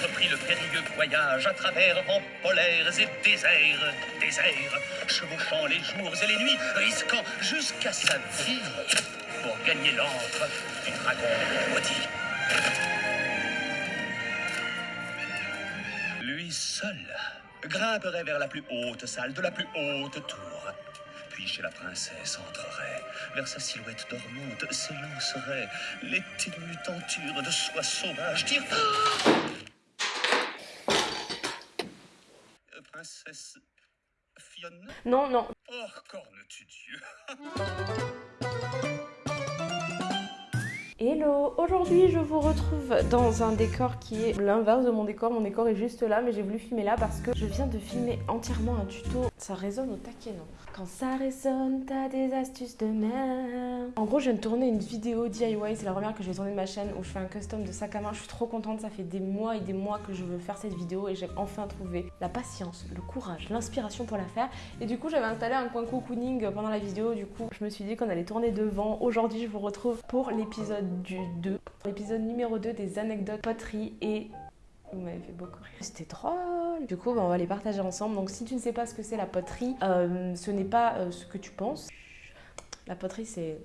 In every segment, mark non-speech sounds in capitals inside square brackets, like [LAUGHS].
entrepris le périlleux voyage à travers vents polaires et déserts, déserts, chevauchant les jours et les nuits, risquant jusqu'à sa vie pour gagner l'antre du dragon maudit. Lui seul grimperait vers la plus haute salle de la plus haute tour. Puis chez la princesse entrerait, vers sa silhouette dormante s'élancerait les ténues tentures de soie sauvage. Dire Euh, Princesse Fiona Non, non. Oh, corne-tu Dieu [LAUGHS] Hello Aujourd'hui je vous retrouve dans un décor qui est l'inverse de mon décor. Mon décor est juste là mais j'ai voulu filmer là parce que je viens de filmer entièrement un tuto. Ça résonne au taquet non? Quand ça résonne t'as des astuces de merde. En gros je viens de tourner une vidéo DIY, c'est la première que je vais tourner de ma chaîne où je fais un custom de sac à main. Je suis trop contente, ça fait des mois et des mois que je veux faire cette vidéo et j'ai enfin trouvé la patience, le courage, l'inspiration pour la faire. Et du coup j'avais installé un coin cocooning pendant la vidéo. Du coup je me suis dit qu'on allait tourner devant. Aujourd'hui je vous retrouve pour l'épisode du 2, l'épisode numéro 2 des anecdotes poterie et vous m'avez fait beaucoup rire. C'était drôle. Du coup, bah, on va les partager ensemble. Donc, si tu ne sais pas ce que c'est la poterie, euh, ce n'est pas euh, ce que tu penses. La poterie, c'est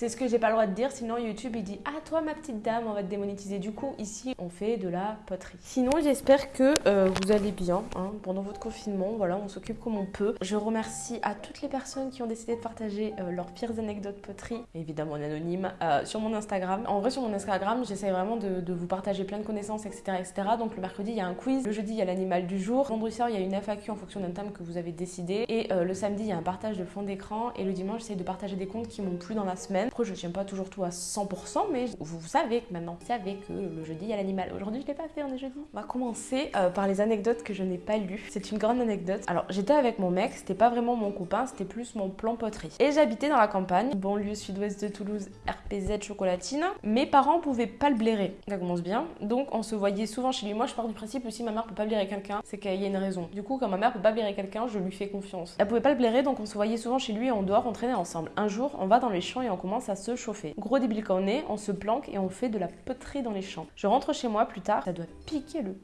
c'est ce que j'ai pas le droit de dire, sinon YouTube il dit Ah, toi ma petite dame, on va te démonétiser. Du coup, ici on fait de la poterie. Sinon, j'espère que euh, vous allez bien hein, pendant votre confinement. Voilà, on s'occupe comme on peut. Je remercie à toutes les personnes qui ont décidé de partager euh, leurs pires anecdotes poterie, évidemment en anonyme, euh, sur mon Instagram. En vrai, sur mon Instagram, j'essaie vraiment de, vous partager plein de connaissances, etc., etc. Donc le mercredi, il y a un quiz. Le jeudi, il y a l'animal du jour. Vendredi soir, il y a une FAQ en fonction d'un thème que vous avez décidé. Et le samedi, il y a un partage de fond d'écran. Et le dimanche, j'essaie de partager des comptes qui m'ont plu dans la semaine. Après, je tiens pas toujours tout à 100%, mais vous savez que maintenant, vous savez que le jeudi, il y a l'animal. Aujourd'hui, je l'ai pas fait, on est jeudi. On va commencer euh, par les anecdotes que je n'ai pas lues. C'est une grande anecdote. Alors, j'étais avec mon mec, c'était pas vraiment mon copain, c'était plus mon plan poterie. Et j'habitais dans la campagne, banlieue sud-ouest de Toulouse, RPZ chocolatine. Mes parents pouvaient pas le blairer. Ça commence bien. Donc, on se voyait souvent chez lui. Moi, je pars du principe que si ma mère peut pas blairer quelqu'un, c'est qu'il y a une raison. Du coup, quand ma mère peut pas blairer quelqu'un, je lui fais confiance. Elle pouvait pas le blairer, donc on se voyait souvent chez lui et on dehors, on traînait ensemble. Un jour, on va dans les champs et on commence à se chauffer. Gros débile quand on est, on se planque et on fait de la poterie dans les champs. Je rentre chez moi plus tard, ça doit piquer le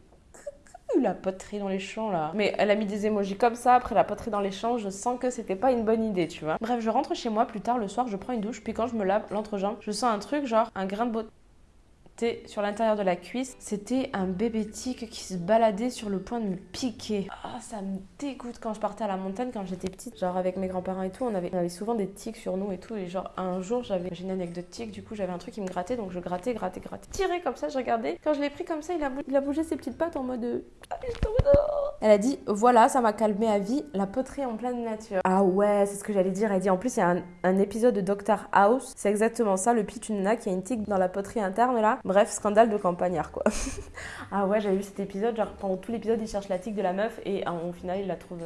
la poterie dans les champs là. Mais elle a mis des émojis comme ça après la poterie dans les champs, je sens que c'était pas une bonne idée, tu vois. Bref, je rentre chez moi plus tard le soir, je prends une douche, puis quand je me lave l'entrejambe, je sens un truc genre un grain de beauté sur l'intérieur de la cuisse. C'était un bébé tic qui se baladait sur le point de me piquer. Ah, ça me dégoûte quand je partais à la montagne quand j'étais petite. Genre avec mes grands-parents et tout, on avait, souvent des tics sur nous et tout. Et genre un jour, j'avais une anecdote tic, du coup j'avais un truc qui me grattait, donc je grattais, grattais, grattais. Tiré comme ça, je regardais. Quand je l'ai pris comme ça, il a, bougé ses petites pattes en mode. euh, Ah, oh. Elle a dit voilà, ça m'a calmé à vie, la poterie en pleine nature. Ah ouais, c'est ce que j'allais dire. Elle dit en plus, il y a un, épisode de Doctor House, c'est exactement ça. Le pitch, une nana qui a une tic dans la poterie interne là. Bref, scandale de campagnard quoi. [LAUGHS] ah ouais, j'avais vu cet épisode, genre pendant tout l'épisode, il cherche la tic de la meuf et euh, au final, il la trouve.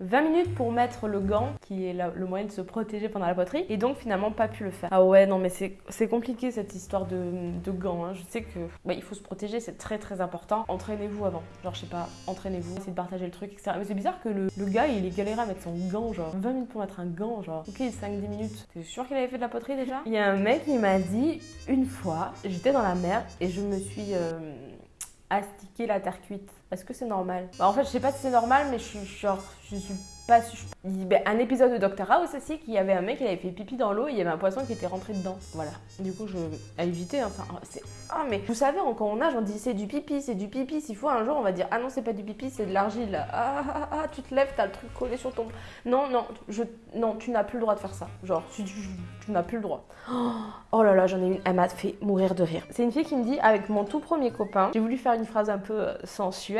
Euh, 20 minutes pour mettre le gant, qui est le moyen de se protéger pendant la poterie, et donc finalement pas pu le faire. Ah ouais, non mais c'est compliqué cette histoire de, de gants. hein. Je sais que bah, il faut se protéger, c'est très très important. Entraînez-vous avant. Genre, je sais pas, entraînez-vous, essayez de partager le truc, etc. Mais c'est bizarre que le, le gars il est galéré à mettre son gant, genre 20 minutes pour mettre un gant, genre ok, 5-10 minutes. T'es sûr qu'il avait fait de la poterie déjà? Il y a un mec qui m'a dit une fois, j'étais dans la mer et je me suis. euh, astiquer la terre cuite. Est-ce que c'est normal Bah, En fait, je sais pas si c'est normal, mais je suis genre, je suis pas ben, un épisode de Doctor House aussi, qu'il y avait un mec, il avait fait pipi dans l'eau et il y avait un poisson qui était rentré dedans. Voilà. Du coup, je à éviter. Enfin, c'est ah mais vous savez, quand on nage, on dit c'est du pipi, c'est du pipi. S'il faut un jour, on va dire ah non, c'est pas du pipi, c'est de l'argile. Ah, ah, ah, ah, tu te lèves, t'as le truc collé sur ton. Non, non, je, non, tu n'as plus le droit de faire ça. Genre, tu, n'as plus le droit. Oh, [GASPS] oh là là, j'en ai une, elle m'a fait mourir de rire. C'est une fille qui me dit avec mon tout premier copain, j'ai voulu faire une phrase un peu euh,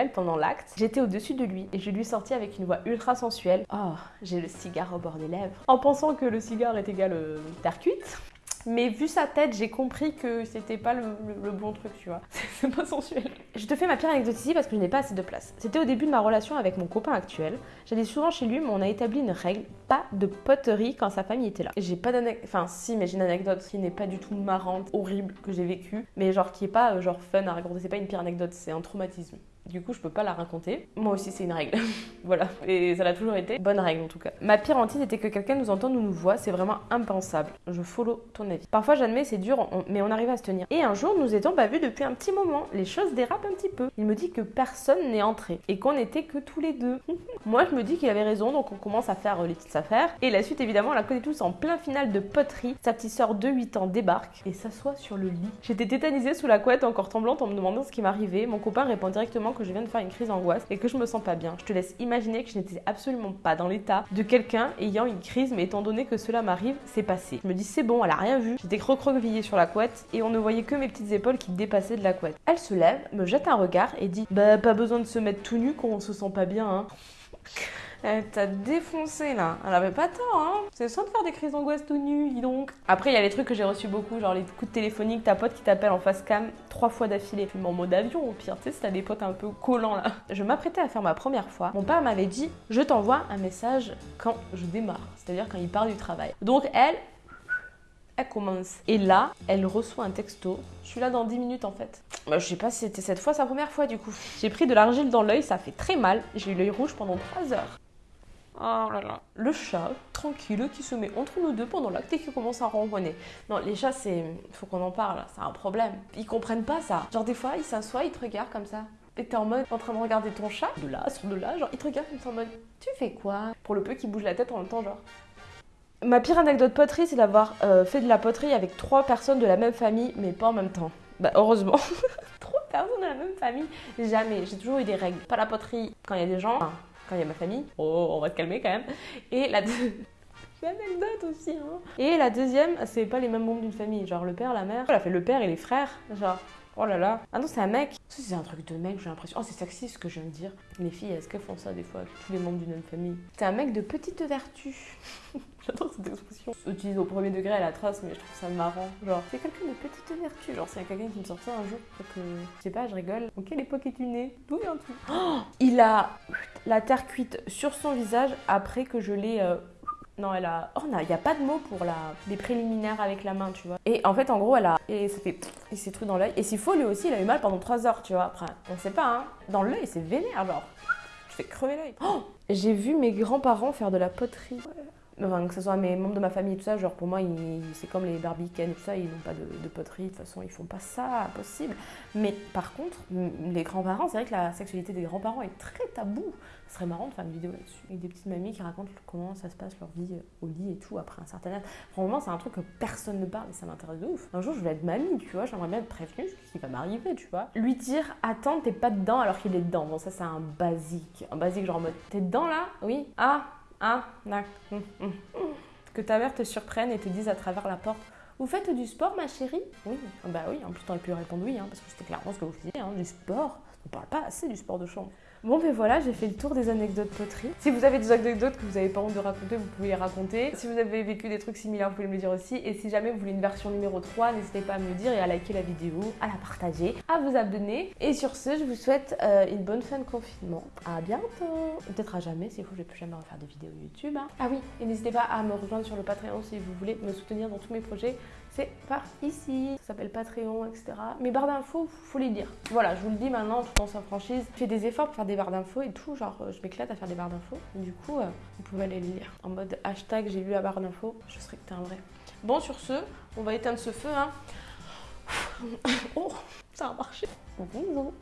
pendant l'acte. J'étais au-dessus de lui et je lui sortis avec une voix ultra sensuelle. Oh, j'ai le cigare au bord des lèvres. En pensant que le cigare est égal euh, terre cuite. Mais vu sa tête, j'ai compris que c'était pas le bon truc, tu vois. [LAUGHS] C'est pas sensuel. Je te fais ma pire anecdote ici parce que je n'ai pas assez de place. C'était au début de ma relation avec mon copain actuel. J'allais souvent chez lui, mais on a établi une règle pas de poterie quand sa famille était là. J'ai pas d'anecdote. Enfin, si, mais j'ai une anecdote qui n'est pas du tout marrante, horrible, que j'ai vécue, mais genre qui est pas euh, genre fun à raconter. C'est pas une pire anecdote, c'est un traumatisme. Du coup, je peux pas la raconter. Moi aussi, c'est une règle. [LAUGHS] voilà. Et ça l'a toujours été. Bonne règle, en tout cas. Ma pire hantise était que quelqu'un nous entende ou nous voit. C'est vraiment impensable. Je follow ton avis. Parfois, j'admets, c'est dur, mais on arrive à se tenir. Et un jour, nous étions pas vus depuis un petit moment. Les choses dérapent un petit peu. Il me dit que personne n'est entré et qu'on n'était que tous les deux. [LAUGHS] Moi, je me dis qu'il avait raison, donc on commence à faire euh, les petites affaires. Et la suite, évidemment, on la connaît tous en plein final de poterie. Sa petite sœur de 8 ans débarque et s'assoit sur le lit. J'étais tétanisée sous la couette, encore tremblante, en me demandant ce qui m'arrivait. Mon copain répond directement que je viens de faire une crise d'angoisse et que je me sens pas bien. Je te laisse imaginer que je n'étais absolument pas dans l'état de quelqu'un ayant une crise, mais étant donné que cela m'arrive, c'est passé. Je me dis c'est bon, elle a rien vu. J'étais recroquevillée sur la couette et on ne voyait que mes petites épaules qui dépassaient de la couette. Elle se lève, me jette un regard et dit Bah, pas besoin de se mettre tout nu quand on se sent pas bien, hein. Elle t'a défoncé là. Elle avait pas tort, hein. C'est ça de faire des crises d'angoisse tout nu, dis donc. Après, il y a les trucs que j'ai reçus beaucoup, genre les coups de téléphonique, ta pote qui t'appelle en face cam trois fois d'affilée. Même en mode avion, au pire, tu sais, si t'as des potes un peu collants là. Je m'apprêtais à faire ma première fois. Mon père m'avait dit Je t'envoie un message quand je démarre, c'est-à-dire quand il part du travail. Donc, elle, elle commence. Et là, elle reçoit un texto. Je suis là dans 10 minutes en fait. Bah, je sais pas si c'était cette fois sa première fois du coup. J'ai pris de l'argile dans l'œil, ça fait très mal. J'ai eu l'œil rouge pendant 3 heures. Oh là là. Le chat, tranquille, qui se met entre nous deux pendant l'acte et qui commence à ronronner. Non, les chats, c'est. Faut qu'on en parle, c'est un problème. Ils comprennent pas ça. Genre, des fois, ils s'assoient, ils te regardent comme ça. Et t'es en mode en train de regarder ton chat, de là, sur de là, genre, ils te regardent comme ça en mode Tu fais quoi? Pour le peu qui bouge la tête en même temps, genre. Ma pire anecdote poterie, c'est d'avoir euh, fait de la poterie avec trois personnes de la même famille, mais pas en même temps. Bah, heureusement. [LAUGHS] trois personnes de la même famille? Jamais. J'ai toujours eu des règles. Pas la poterie quand il y a des gens quand il y a ma famille. Oh, on va se calmer quand même. Et la [LAUGHS] anecdote aussi. Hein. Et la deuxième, c'est pas les mêmes membres d'une famille. Genre le père, la mère. Elle a fait le père et les frères. Genre, oh là là. Ah non, c'est un mec. C'est un truc de mec, j'ai l'impression. Oh, c'est sexy ce que je viens de dire. Les filles, est-ce qu'elles font ça des fois Tous les membres d'une même famille? C'est un mec de petite vertu. [LAUGHS] J'adore cette expression. Utilise au premier degré à la trace, mais je trouve ça marrant. Genre, c'est quelqu'un de petite vertu. Genre, c'est quelqu'un qui me sort ça un jour. je sais pas, je rigole. En quelle époque es-tu né? D'où viens-tu [GASPS] Il a la terre cuite sur son visage après que je l'ai. Euh, non, elle a. Oh, il n'y a pas de mot pour la... les préliminaires avec la main, tu vois. Et en fait, en gros, elle a. Et ça fait. Il s'est tout dans l'œil. Et s'il faut, lui aussi, il a eu mal pendant 3 heures, tu vois. Après, on sait pas, hein. Dans l'œil, c'est vénère, genre. Je fais crever l'œil. [GASPS] J'ai vu mes grands-parents faire de la poterie enfin, que ce soit mes membres de ma famille et tout ça, genre pour moi, c'est comme les barbicanes et tout ça, ils n'ont pas de, poterie, de toute façon, ils font pas ça, possible. Mais par contre, les grands-parents, c'est vrai que la sexualité des grands-parents est très tabou. Ce serait marrant de faire une vidéo là-dessus, avec des petites mamies qui racontent comment ça se passe leur vie euh, au lit et tout après un certain âge. Franchement, c'est un truc que personne ne parle et ça m'intéresse de ouf. Un jour, je vais être mamie, tu vois, j'aimerais bien être prévenue ce qui va m'arriver, tu vois. Lui dire, attends, t'es pas dedans alors qu'il est dedans. Bon, ça, c'est un basique. Un basique, genre en mode, t'es dedans là? Oui Ah ah. Que ta mère te surprenne et te dise à travers la porte Vous faites du sport, ma chérie? Oui. Bah oui, en plus, t'aurais pu répondre oui, hein, parce que c'était clairement ce que vous faisiez, hein, du sport. On parle pas assez du sport de chambre. Bon ben voilà, j'ai fait le tour des anecdotes poterie. Si vous avez des anecdotes que vous n'avez pas honte de raconter, vous pouvez les raconter. Si vous avez vécu des trucs similaires, vous pouvez me le dire aussi. Et si jamais vous voulez une version numéro 3, n'hésitez pas à me le dire et à liker la vidéo, à la partager, à vous abonner. Et sur ce, je vous souhaite euh, une bonne fin de confinement. À bientôt Peut-être à jamais, s'il faut, je vais plus jamais refaire de vidéos YouTube. Hein. Ah oui, et n'hésitez pas à me rejoindre sur le Patreon si vous voulez me soutenir dans tous mes projets c'est par ici. Ça s'appelle Patreon, etc. Mes barres d'infos, faut les lire. Voilà, je vous le dis maintenant, tout en sa franchise. Je fais des efforts pour faire des barres d'infos et tout. Genre, je m'éclate à faire des barres d'infos. Du coup, euh, vous pouvez aller les lire. En mode hashtag j'ai lu la barre d'infos. Je serais que t'es un vrai. Bon, sur ce, on va éteindre ce feu. Hein. [LAUGHS] oh, ça a marché. Bonjour.